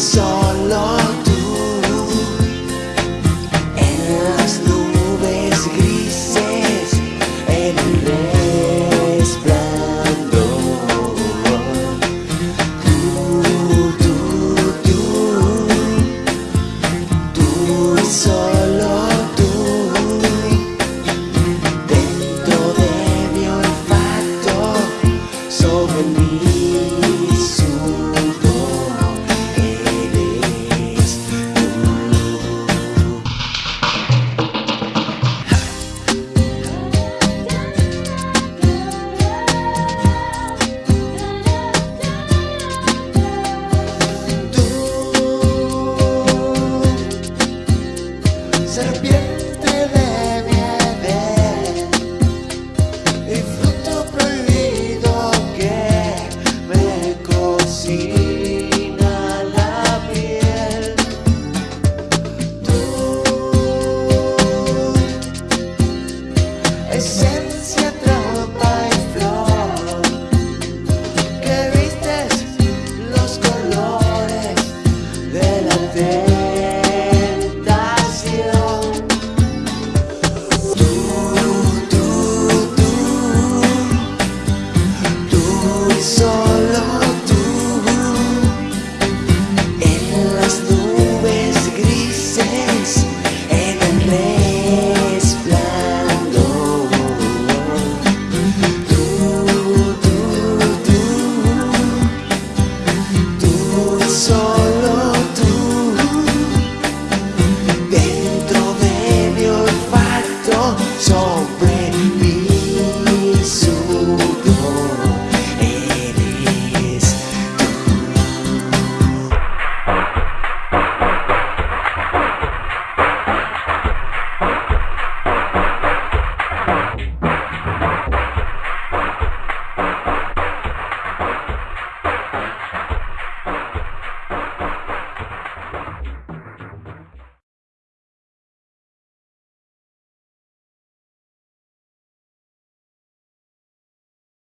So. serpiente de miel y fruto prohibido que me cocina la piel. Tú es